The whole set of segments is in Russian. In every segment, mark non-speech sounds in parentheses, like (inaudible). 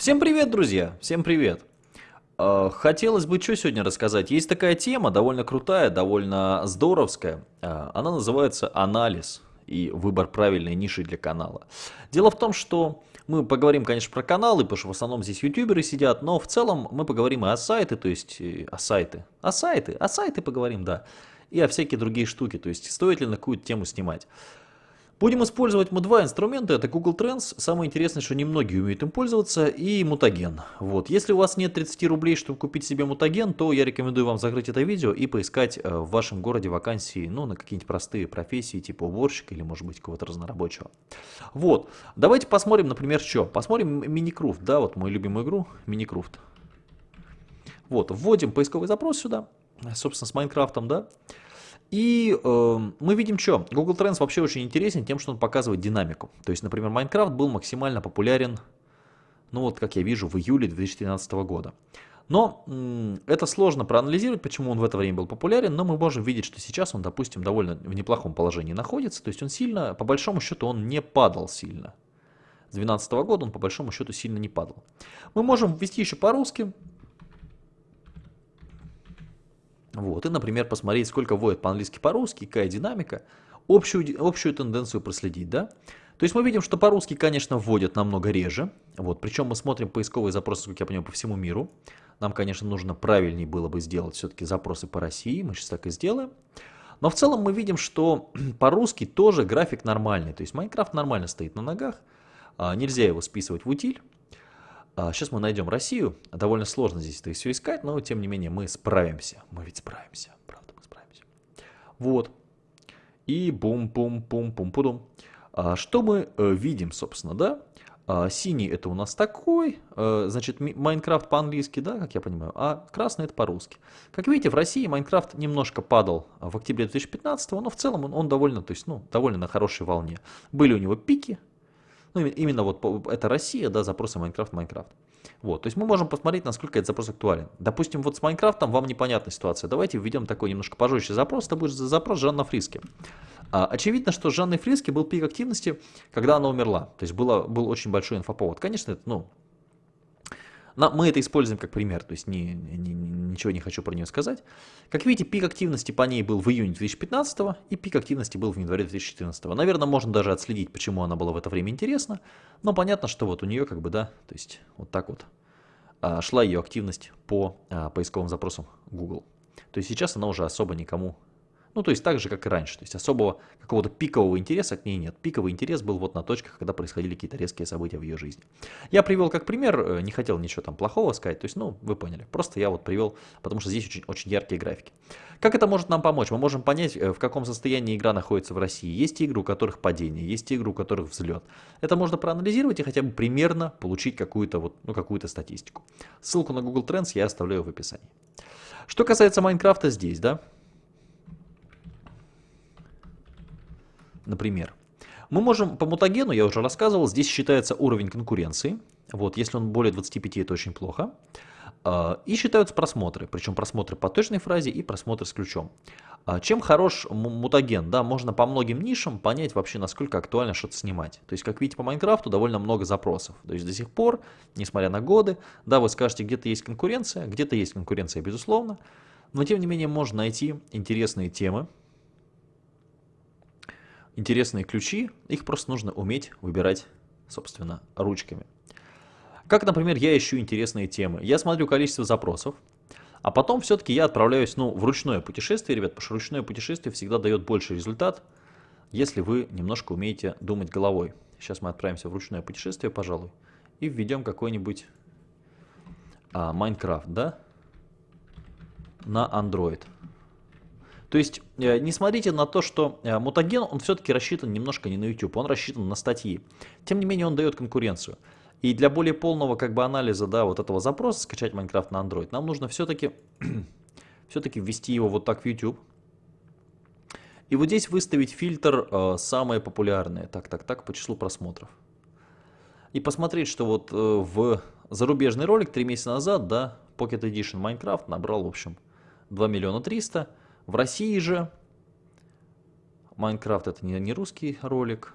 Всем привет, друзья! Всем привет! Э, хотелось бы что сегодня рассказать. Есть такая тема, довольно крутая, довольно здоровская. Э, она называется анализ и выбор правильной ниши для канала. Дело в том, что мы поговорим, конечно, про каналы, потому что в основном здесь ютуберы сидят, но в целом мы поговорим и о сайты, то есть э, о сайты. О сайты, о сайты поговорим, да. И о всякие другие штуки, то есть стоит ли на какую-то тему снимать. Будем использовать мы два инструмента, это Google Trends, самое интересное, что немногие умеют им пользоваться, и мутаген. Вот. Если у вас нет 30 рублей, чтобы купить себе мутаген, то я рекомендую вам закрыть это видео и поискать э, в вашем городе вакансии, ну, на какие-нибудь простые профессии, типа уборщика или, может быть, кого-то разнорабочего. Вот, давайте посмотрим, например, что. Посмотрим Миникруфт, да, вот мою любимую игру, Миникруфт. Вот, вводим поисковый запрос сюда, собственно, с Майнкрафтом, да. И э, мы видим что? Google Trends вообще очень интересен тем, что он показывает динамику. То есть, например, Minecraft был максимально популярен, ну вот как я вижу, в июле 2013 года. Но это сложно проанализировать, почему он в это время был популярен, но мы можем видеть, что сейчас он, допустим, довольно в неплохом положении находится. То есть он сильно, по большому счету, он не падал сильно. С 2012 года он по большому счету сильно не падал. Мы можем ввести еще по-русски, вот, и, например, посмотреть, сколько вводят по-английски, по-русски, какая динамика, общую, общую тенденцию проследить, да. То есть мы видим, что по-русски, конечно, вводят намного реже, вот, причем мы смотрим поисковые запросы, как я понимаю, по всему миру. Нам, конечно, нужно правильнее было бы сделать все-таки запросы по России, мы сейчас так и сделаем. Но в целом мы видим, что (clears throat) по-русски тоже график нормальный, то есть Майнкрафт нормально стоит на ногах, а, нельзя его списывать в утиль. Сейчас а, мы найдем Россию. Довольно сложно здесь это все искать, но тем не менее мы справимся. Мы ведь справимся. Правда, мы справимся. Вот. И бум-бум-бум-бум-пудум. А, что мы э, видим, собственно, да? А, синий это у нас такой, э, значит, Майнкрафт по-английски, да, как я понимаю, а красный это по-русски. Как видите, в России Майнкрафт немножко падал в октябре 2015, но в целом он, он довольно, то есть, ну, довольно на хорошей волне. Были у него пики, ну, именно вот это Россия, да, запросы Minecraft, Minecraft. Вот, то есть мы можем посмотреть, насколько этот запрос актуален. Допустим, вот с Майнкрафтом вам непонятная ситуация. Давайте введем такой немножко пожестче запрос. Это будет запрос Жанна Фриски. А, очевидно, что с Жанной Фриски был пик активности, когда она умерла. То есть было, был очень большой инфоповод. Конечно, это, ну, мы это используем как пример, то есть ни, ни, ничего не хочу про нее сказать. Как видите, пик активности по ней был в июне 2015 и пик активности был в январе 2014. Наверное, можно даже отследить, почему она была в это время интересна, но понятно, что вот у нее как бы, да, то есть вот так вот а, шла ее активность по а, поисковым запросам Google. То есть сейчас она уже особо никому ну, то есть так же, как и раньше. То есть особого какого-то пикового интереса к ней нет. Пиковый интерес был вот на точках, когда происходили какие-то резкие события в ее жизни. Я привел как пример, э, не хотел ничего там плохого сказать, то есть, ну, вы поняли. Просто я вот привел, потому что здесь очень, очень яркие графики. Как это может нам помочь? Мы можем понять, э, в каком состоянии игра находится в России. Есть игры, у которых падение, есть игры, у которых взлет. Это можно проанализировать и хотя бы примерно получить какую-то вот, ну, какую-то статистику. Ссылку на Google Trends я оставляю в описании. Что касается Майнкрафта здесь, да, например. Мы можем по мутагену, я уже рассказывал, здесь считается уровень конкуренции. Вот, если он более 25, это очень плохо. А, и считаются просмотры, причем просмотры по точной фразе и просмотры с ключом. А, чем хорош мутаген? Да, можно по многим нишам понять вообще, насколько актуально что-то снимать. То есть, как видите, по Майнкрафту довольно много запросов. То есть, до сих пор, несмотря на годы, да, вы скажете, где-то есть конкуренция, где-то есть конкуренция, безусловно, но тем не менее можно найти интересные темы, интересные ключи, их просто нужно уметь выбирать, собственно, ручками. Как, например, я ищу интересные темы. Я смотрю количество запросов, а потом все-таки я отправляюсь ну, в ручное путешествие, ребят, потому что ручное путешествие всегда дает больший результат, если вы немножко умеете думать головой. Сейчас мы отправимся в ручное путешествие, пожалуй, и введем какой-нибудь а, Майнкрафт, да, на Android. То есть э, не смотрите на то, что э, мутаген, он все-таки рассчитан немножко не на YouTube, он рассчитан на статьи. Тем не менее он дает конкуренцию. И для более полного как бы анализа да, вот этого запроса, скачать Майнкрафт на Android, нам нужно все-таки (clears throat) все-таки ввести его вот так в YouTube. И вот здесь выставить фильтр э, самые популярные, так, так, так, по числу просмотров. И посмотреть, что вот э, в зарубежный ролик 3 месяца назад, да, Pocket Edition Minecraft набрал, в общем, 2 миллиона 300 в России же Майнкрафт это не, не русский ролик.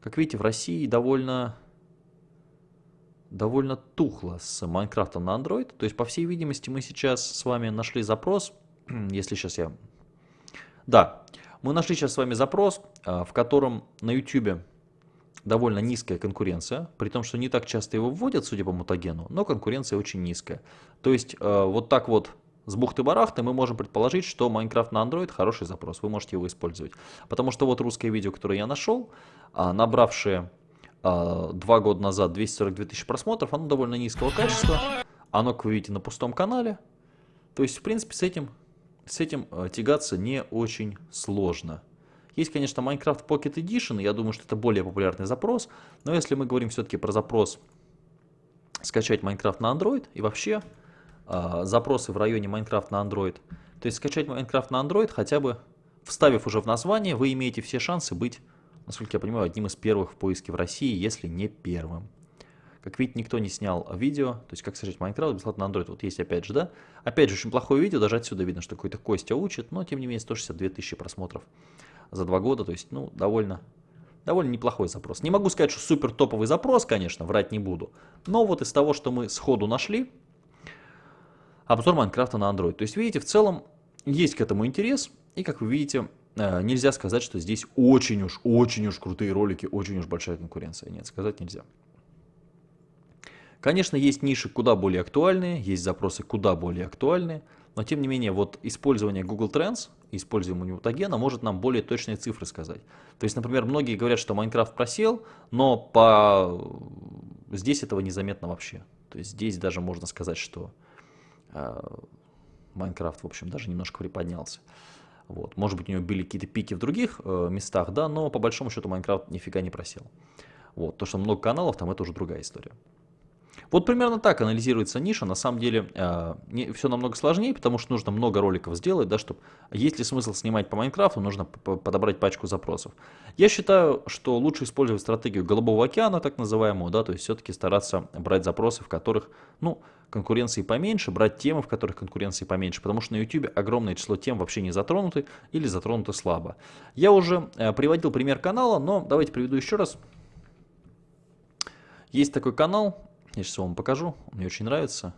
Как видите, в России довольно довольно тухло с Майнкрафтом на Android. То есть, по всей видимости, мы сейчас с вами нашли запрос, (clears throat) если сейчас я... Да, мы нашли сейчас с вами запрос, а, в котором на YouTube довольно низкая конкуренция, при том, что не так часто его вводят, судя по мутагену, но конкуренция очень низкая. То есть, а, вот так вот с бухты-барахты мы можем предположить, что Майнкрафт на Android хороший запрос, вы можете его использовать. Потому что вот русское видео, которое я нашел, а, набравшее а, два года назад 242 тысячи просмотров, оно довольно низкого качества, оно, как вы видите, на пустом канале. То есть, в принципе, с этим, с этим а, тягаться не очень сложно. Есть, конечно, Minecraft Pocket Edition, я думаю, что это более популярный запрос, но если мы говорим все-таки про запрос скачать Minecraft на Android и вообще э, запросы в районе Minecraft на Android, то есть скачать Minecraft на Android хотя бы вставив уже в название, вы имеете все шансы быть насколько я понимаю, одним из первых в поиске в России, если не первым. Как видите, никто не снял видео, то есть как скачать Майнкрафт бесплатно на Android. Вот есть опять же, да? Опять же, очень плохое видео, даже отсюда видно, что какой-то Костя учит, но тем не менее 162 тысячи просмотров за два года, то есть, ну, довольно, довольно неплохой запрос. Не могу сказать, что супер топовый запрос, конечно, врать не буду, но вот из того, что мы сходу нашли, обзор Майнкрафта на Android. То есть, видите, в целом есть к этому интерес, и как вы видите, Э, нельзя сказать, что здесь очень уж, очень уж крутые ролики, очень уж большая конкуренция. Нет, сказать нельзя. Конечно, есть ниши куда более актуальные, есть запросы куда более актуальные, но тем не менее, вот использование Google Trends, использование мутагена может нам более точные цифры сказать. То есть, например, многие говорят, что Майнкрафт просел, но по... здесь этого незаметно вообще. То есть здесь даже можно сказать, что Майнкрафт, в общем, даже немножко приподнялся. Вот. Может быть, у него были какие-то пики в других э, местах, да, но по большому счету Майнкрафт нифига не просел. Вот. То, что много каналов, там это уже другая история. Вот примерно так анализируется ниша. На самом деле э, не, все намного сложнее, потому что нужно много роликов сделать, да, чтобы... Есть ли смысл снимать по Майнкрафту, нужно подобрать пачку запросов. Я считаю, что лучше использовать стратегию Голубого океана, так называемую, да, то есть все-таки стараться брать запросы, в которых, ну, конкуренции поменьше, брать темы, в которых конкуренции поменьше, потому что на YouTube огромное число тем вообще не затронуты или затронуты слабо. Я уже э, приводил пример канала, но давайте приведу еще раз. Есть такой канал, я сейчас вам покажу, мне очень нравится.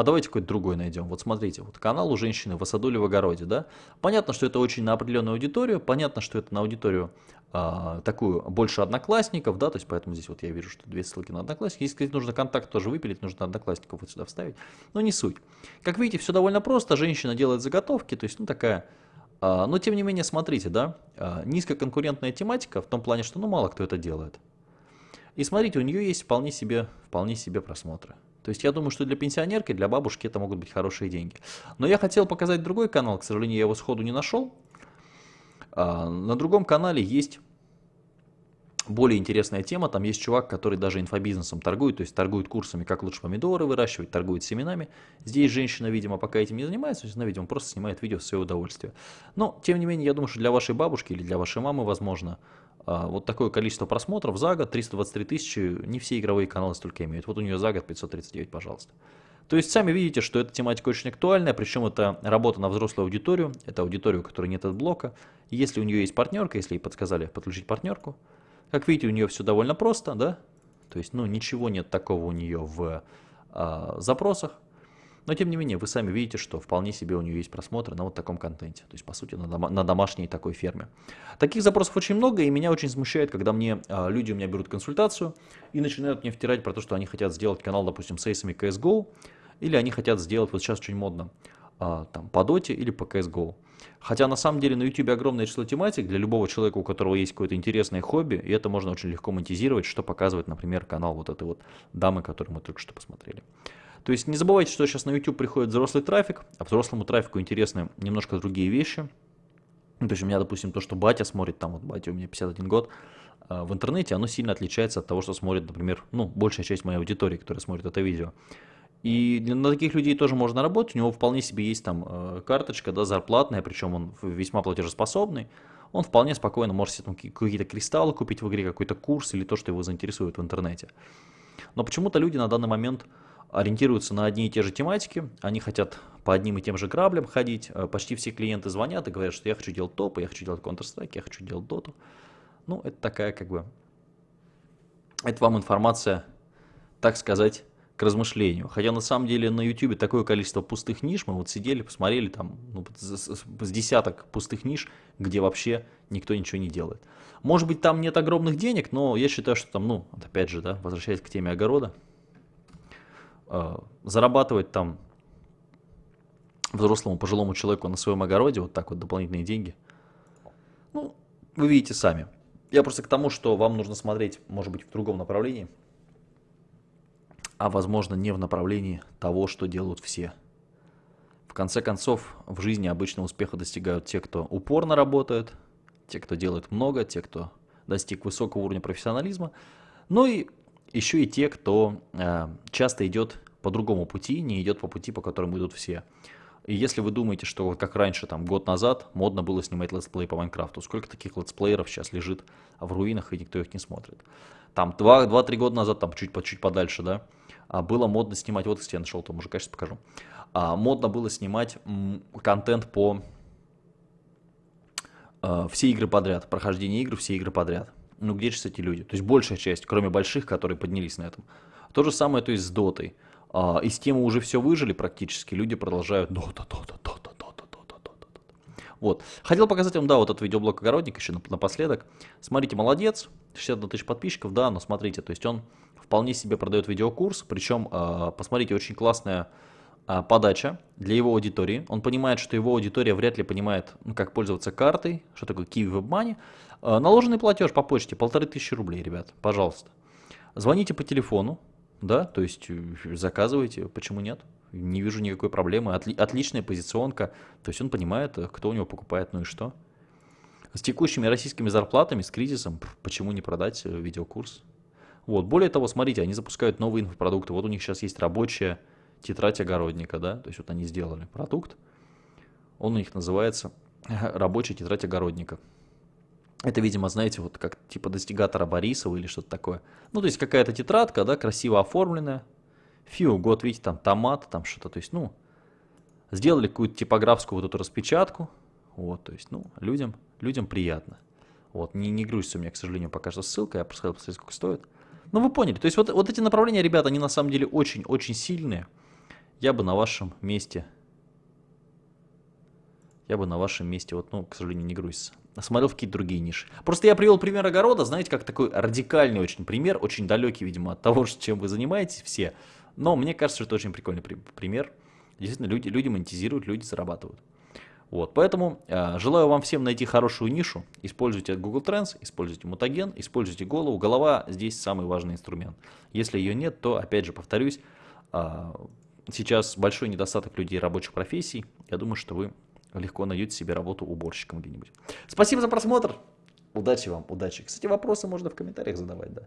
А, давайте какой-то другой найдем. Вот смотрите, вот канал у женщины в Асадуле в огороде, да. Понятно, что это очень на определенную аудиторию, понятно, что это на аудиторию а, такую больше одноклассников, да, то есть поэтому здесь вот я вижу, что две ссылки на одноклассников. Если сказать, нужно контакт тоже выпилить, нужно одноклассников вот сюда вставить, но не суть. Как видите, все довольно просто, женщина делает заготовки, то есть, ну, такая а, но тем не менее, смотрите, да, а, низкоконкурентная тематика в том плане, что ну мало кто это делает. И смотрите, у нее есть вполне себе, вполне себе просмотры. То есть я думаю, что для пенсионерки, для бабушки это могут быть хорошие деньги. Но я хотел показать другой канал, к сожалению, я его сходу не нашел. А, на другом канале есть более интересная тема. Там есть чувак, который даже инфобизнесом торгует, то есть торгует курсами, как лучше помидоры выращивать, торгует семенами. Здесь женщина, видимо, пока этим не занимается, она, видимо, просто снимает видео в свое удовольствие. Но, тем не менее, я думаю, что для вашей бабушки или для вашей мамы, возможно, вот такое количество просмотров за год, 323 тысячи, не все игровые каналы столько имеют. Вот у нее за год 539, пожалуйста. То есть сами видите, что эта тематика очень актуальная, причем это работа на взрослую аудиторию, это аудиторию, у которой нет блока. Если у нее есть партнерка, если ей подсказали подключить партнерку, как видите, у нее все довольно просто, да? То есть, ну, ничего нет такого у нее в а, запросах. Но, тем не менее, вы сами видите, что вполне себе у нее есть просмотры на вот таком контенте. То есть, по сути, на, дома, на домашней такой ферме. Таких запросов очень много, и меня очень смущает, когда мне а, люди у меня берут консультацию и начинают мне втирать про то, что они хотят сделать канал, допустим, с эйсами CSGO, или они хотят сделать, вот сейчас очень модно, а, там, по доте или по CSGO. Хотя на самом деле на YouTube огромное число тематик для любого человека, у которого есть какое-то интересное хобби, и это можно очень легко монетизировать, что показывает, например, канал вот этой вот дамы, которую мы только что посмотрели. То есть не забывайте, что сейчас на YouTube приходит взрослый трафик, а взрослому трафику интересны немножко другие вещи. Ну, то есть у меня, допустим, то, что батя смотрит, там вот батя у меня 51 год, а, в интернете, оно сильно отличается от того, что смотрит, например, ну, большая часть моей аудитории, которая смотрит это видео. И на таких людей тоже можно работать, у него вполне себе есть там э, карточка, да, зарплатная, причем он весьма платежеспособный, он вполне спокойно может себе какие-то кристаллы купить в игре, какой-то курс или то, что его заинтересует в интернете. Но почему-то люди на данный момент ориентируются на одни и те же тематики, они хотят по одним и тем же граблям ходить, э, почти все клиенты звонят и говорят, что я хочу делать топы, я хочу делать Counter-Strike, я хочу делать доту. Ну, это такая как бы Это вам информация, так сказать, к размышлению. Хотя на самом деле на YouTube такое количество пустых ниш, мы вот сидели, посмотрели там ну, с десяток пустых ниш, где вообще никто ничего не делает. Может быть там нет огромных денег, но я считаю, что там, ну, опять же, да, возвращаясь к теме огорода, зарабатывать там взрослому пожилому человеку на своем огороде вот так вот дополнительные деньги, ну, вы видите сами. Я просто к тому, что вам нужно смотреть, может быть, в другом направлении – а возможно не в направлении того, что делают все. В конце концов, в жизни обычно успеха достигают те, кто упорно работает, те, кто делает много, те, кто достиг высокого уровня профессионализма, ну и еще и те, кто э, часто идет по другому пути, не идет по пути, по которому идут все. И если вы думаете, что вот как раньше, там, год назад, модно было снимать летсплей по Майнкрафту, сколько таких летсплееров сейчас лежит в руинах, и никто их не смотрит. Там 2-3 года назад, там чуть, чуть подальше, да, а, было модно снимать, вот кстати, я нашел то мужика, сейчас покажу, а, модно было снимать контент по а, все игры подряд, прохождение игр, все игры подряд. Ну где же эти люди? То есть большая часть, кроме больших, которые поднялись на этом. То же самое, то есть с дотой. Из темы уже все выжили практически, люди продолжают дота, дота, дота, дота, дота, дота. Вот. Хотел показать вам, да, вот этот видеоблог огородник еще напоследок. Смотрите, молодец, 61 тысяч подписчиков, да, но смотрите, то есть он вполне себе продает видеокурс, причем, а, посмотрите, очень классная а, подача для его аудитории. Он понимает, что его аудитория вряд ли понимает, ну, как пользоваться картой, что такое Kiwi WebMoney. А, наложенный платеж по почте, полторы тысячи рублей, ребят, пожалуйста. Звоните по телефону, да, то есть э, заказывайте, почему нет? Не вижу никакой проблемы, Отли отличная позиционка, то есть он понимает, э, кто у него покупает, ну и что. С текущими российскими зарплатами, с кризисом, почему не продать э, видеокурс? Вот. Более того, смотрите, они запускают новые инфопродукты. Вот у них сейчас есть рабочая тетрадь огородника, да, то есть вот они сделали продукт, он у них называется (laughs) рабочая тетрадь огородника. Это, видимо, знаете, вот как типа достигатора Борисова или что-то такое. Ну, то есть какая-то тетрадка, да, красиво оформленная. Фью, год, видите, там томат, там что-то, то есть, ну, сделали какую-то типографскую вот эту распечатку. Вот, то есть, ну, людям, людям приятно. Вот, не, не грузится у меня, к сожалению, пока что ссылка, я просто хотел посмотреть, сколько стоит. Ну, вы поняли. То есть вот, вот эти направления, ребята, они на самом деле очень-очень сильные. Я бы на вашем месте... Я бы на вашем месте, вот, ну, к сожалению, не грузится. Смотрел в какие-то другие ниши. Просто я привел пример огорода, знаете, как такой радикальный очень пример, очень далекий, видимо, от того, (laughs) чем вы занимаетесь все. Но мне кажется, что это очень прикольный пример. Действительно, люди, люди монетизируют, люди зарабатывают. Вот, поэтому э, желаю вам всем найти хорошую нишу. Используйте Google Trends, используйте мутаген, используйте голову. Голова здесь самый важный инструмент. Если ее нет, то, опять же, повторюсь, э, сейчас большой недостаток людей рабочих профессий. Я думаю, что вы легко найдете себе работу уборщиком где-нибудь. Спасибо за просмотр. Удачи вам, удачи. Кстати, вопросы можно в комментариях задавать, да.